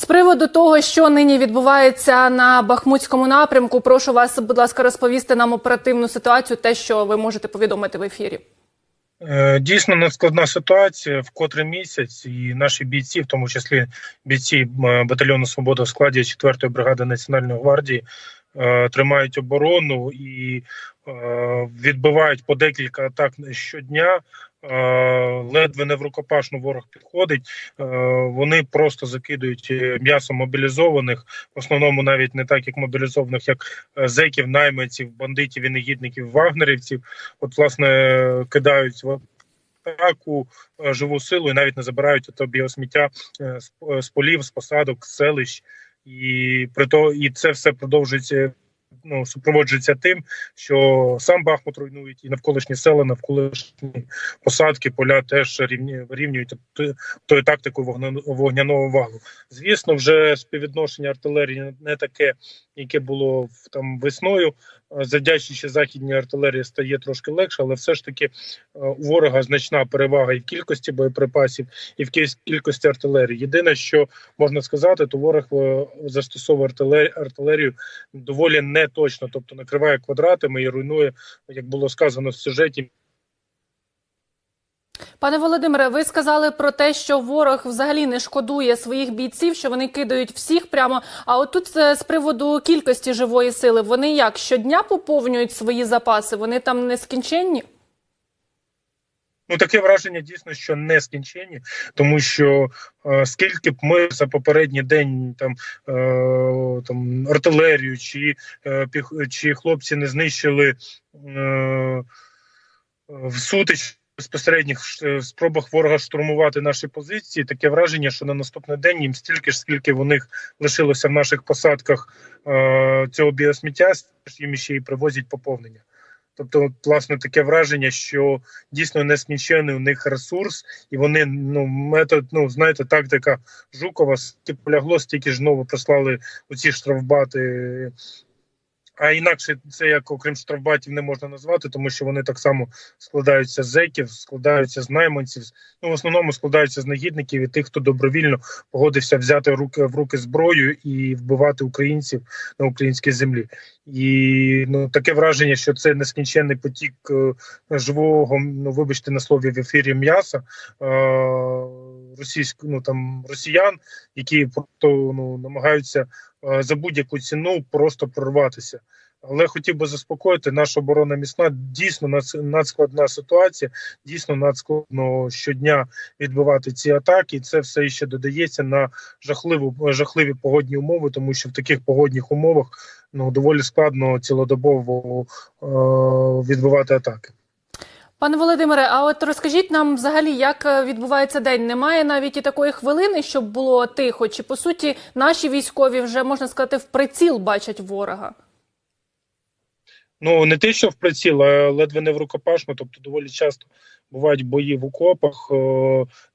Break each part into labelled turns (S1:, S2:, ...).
S1: З приводу того, що нині відбувається на Бахмутському напрямку, прошу вас, будь ласка, розповісти нам оперативну ситуацію, те, що ви можете повідомити в ефірі.
S2: Е, Дійсно надскладна ситуація в котрий місяць, і наші бійці, в тому числі бійці е, батальйону Свобода в складі 4-ї бригади Національної гвардії, тримають оборону і е, відбивають по декілька атак щодня. Е, Ледве не в рукопашну ворог підходить. Е, Вони просто закидують е, м'ясо мобілізованих, в основному навіть не так, як мобілізованих, як е, зеків, найманців, бандитів і негідників, вагнерівців. От, власне, кидають в атаку е, живу силу і навіть не забирають е, з, з полів, з посадок, з селищ. І при то, і це все продовжується. Ну, супроводжується тим, що сам Бахмут руйнують і навколишні села, навколишні посадки, поля теж рівні, рівнюють тою тактикою вогняного валу. Звісно, вже співвідношення артилерії не таке, яке було там весною. Завдячуючи західній артилерії стає трошки легше, але все ж таки е, у ворога значна перевага і в кількості боєприпасів, і в кіль- кількості артилерії. Єдине, що можна сказати, то ворог е, застосовує артилерію, доволі неточно, тобто накриває квадратами і руйнує, як було сказано в сюжеті,
S1: Пане Володимире, ви сказали про те, що ворог взагалі не шкодує своїх бійців, що вони кидають всіх прямо. А отут е, з приводу кількості живої сили, вони як щодня поповнюють свої запаси? Вони там нескінченні?
S2: Ну, таке враження дійсно, що не скінчені, тому що е, скільки б ми за попередній день там, е, там артилерію чи, е, чи хлопці не знищили е, в сутич безпосередніх ш- спробах ворога штурмувати наші позиції, таке враження, що на наступний день їм стільки ж, скільки в них лишилося в наших посадках е, цього біосміття, їм ще й привозять поповнення. Тобто, власне, таке враження, що дійсно нескінчений у них ресурс, і вони ну метод, ну знаєте, тактика Жукова полягло, стільки ж знову прислали оці штрафбати. А інакше це як окрім штрафбатів не можна назвати, тому що вони так само складаються з зеків, складаються з найманців. Ну в основному складаються з негідників і тих, хто добровільно погодився взяти руки в руки зброю і вбивати українців на українській землі. І ну таке враження, що це нескінченний потік е, живого, ну вибачте на слові в ефірі м'яса е, російського, ну там росіян, які просто ну намагаються за будь-яку ціну просто прорватися. Але хотів би заспокоїти, наша оборона міцна. Дійсно надс- надскладна ситуація. Дійсно надскладно щодня відбивати ці атаки. Це все ще додається на жахливу жахливі погодні умови, тому що в таких погодних умовах ну доволі складно цілодобово е, відбивати атаки.
S1: Пане Володимире, а от розкажіть нам взагалі, як е, відбувається день? Немає навіть і такої хвилини, щоб було тихо. Чи по суті наші військові вже можна сказати в приціл бачать ворога?
S2: Ну не те, що в приціл, а ледве не в рукопашну. Тобто, доволі часто бувають бої в окопах е,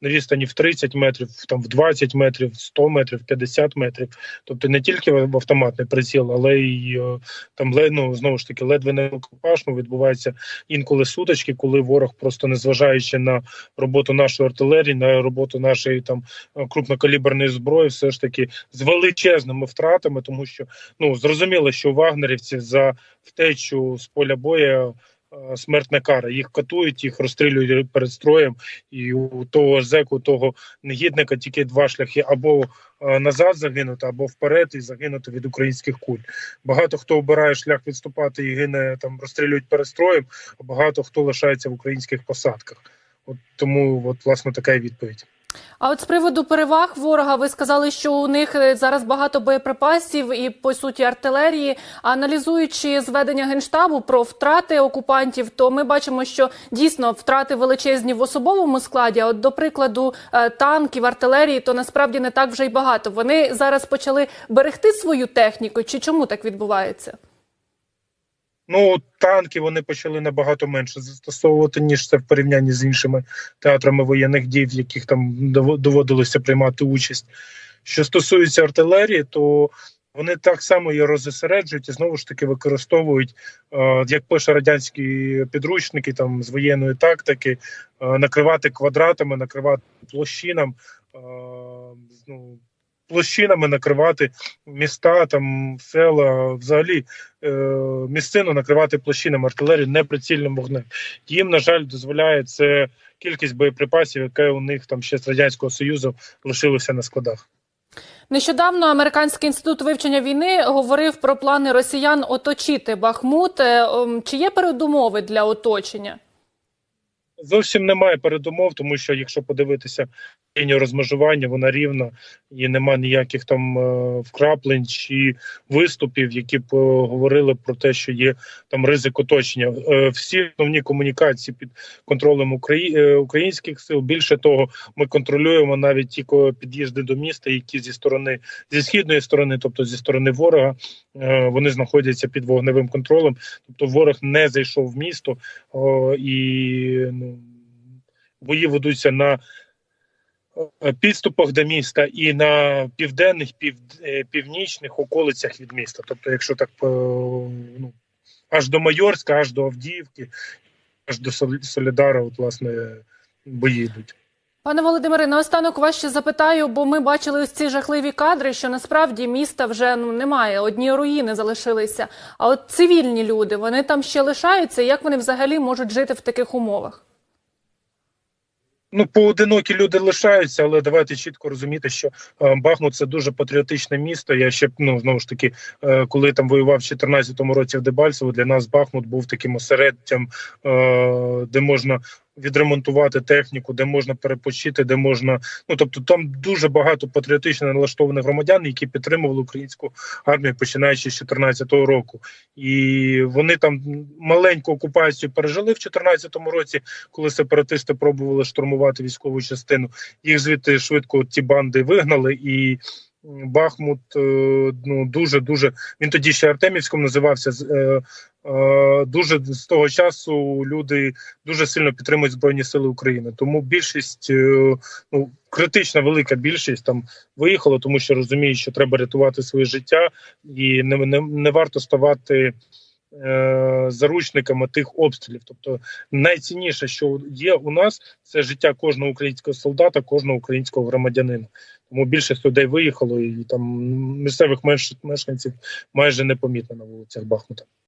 S2: на відстані в 30 метрів, там в 20 метрів, 100 метрів, 50 метрів. Тобто не тільки в автоматний приціл, але й е, там ну, знову ж таки ледве не в рукопашну відбуваються інколи сутички, коли ворог просто незважаючи на роботу нашої артилерії, на роботу нашої там е, крупнокаліберної зброї, все ж таки з величезними втратами, тому що ну зрозуміло, що у вагнерівців за втечу з поля боя смертна кара. Їх катують, їх розстрілюють перед строєм, і у того зеку, того негідника тільки два шляхи: або е, назад загинути, або вперед і загинути від українських куль. Багато хто обирає шлях відступати і гине там, розстрілюють перед строєм, а багато хто лишається в українських посадках. От тому, от власне така відповідь.
S1: А от з приводу переваг ворога, ви сказали, що у них е, зараз багато боєприпасів і по суті артилерії. Аналізуючи зведення генштабу про втрати окупантів, то ми бачимо, що дійсно втрати величезні в особовому складі. От до прикладу е, танків, артилерії, то насправді не так вже й багато. Вони зараз почали берегти свою техніку. Чи чому так відбувається?
S2: Ну, танки вони почали набагато менше застосовувати, ніж це в порівнянні з іншими театрами воєнних дій, в яких там дово- доводилося приймати участь. Що стосується артилерії, то вони так само її розосереджують і знову ж таки використовують, е, як пише радянські підручники там з воєнної тактики, е, накривати квадратами, накривати площинам. Е, ну, площинами накривати міста, там села, взагалі е, місцину накривати площинами артилерії неприцільним вогнем. Їм, на жаль, дозволяє це кількість боєприпасів, яке у них там ще з радянського союзу лишилося на складах.
S1: Нещодавно американський інститут вивчення війни говорив про плани росіян оточити Бахмут. Е, Чи є передумови для оточення?
S2: Зовсім немає передумов, тому що якщо подивитися лінію розмежування, вона рівна і нема ніяких там е, вкраплень чи виступів, які б е, говорили про те, що є там ризик оточення. Е, Всі основні комунікації під контролем українських сил. Більше того, ми контролюємо навіть ті під'їзди до міста, які зі сторони зі східної сторони, тобто зі сторони ворога, вони знаходяться під вогневим контролем. Тобто ворог не зайшов в місто і ну, бої ведуться на підступах до міста і на південних, пів, е, північних околицях від міста. Тобто, якщо так е, ну, аж до Майорська, аж до Авдіївки, аж до Сол- Солідара, от, власне, бої йдуть.
S1: Пане Володимире, наостанок вас ще запитаю, бо ми бачили ось ці жахливі кадри, що насправді міста вже ну немає, одні руїни залишилися. А от цивільні люди, вони там ще лишаються. Як вони взагалі можуть жити в таких умовах?
S2: Ну, поодинокі люди лишаються, але давайте чітко розуміти, що е, Бахмут це дуже патріотичне місто. Я ще ну знову ж таки, е, коли там воював в 2014 році в Дебальцево, для нас Бахмут був таким осереддям, е, де можна відремонтувати техніку, де можна перепочити, де можна. Ну тобто, там дуже багато патріотично налаштованих громадян, які підтримували українську армію, починаючи з 2014 року. І вони там маленьку окупацію пережили в 2014 році коли сепаратисти пробували штурмувати військову частину. Їх звідти швидко ті банди вигнали, і Бахмут е, ну дуже дуже він тоді ще Артемівськом називався. Е, Дуже з того часу люди дуже сильно підтримують збройні сили України. Тому більшість, е, ну критична велика більшість там виїхала, тому що розуміють, що треба рятувати своє життя, і не, не, не варто ставати е, заручниками тих обстрілів. Тобто найцінніше, що є у нас, це життя кожного українського солдата, кожного українського громадянина. Тому більшість людей виїхало, і там місцевих мешканців майже непомітно на вулицях Бахмута.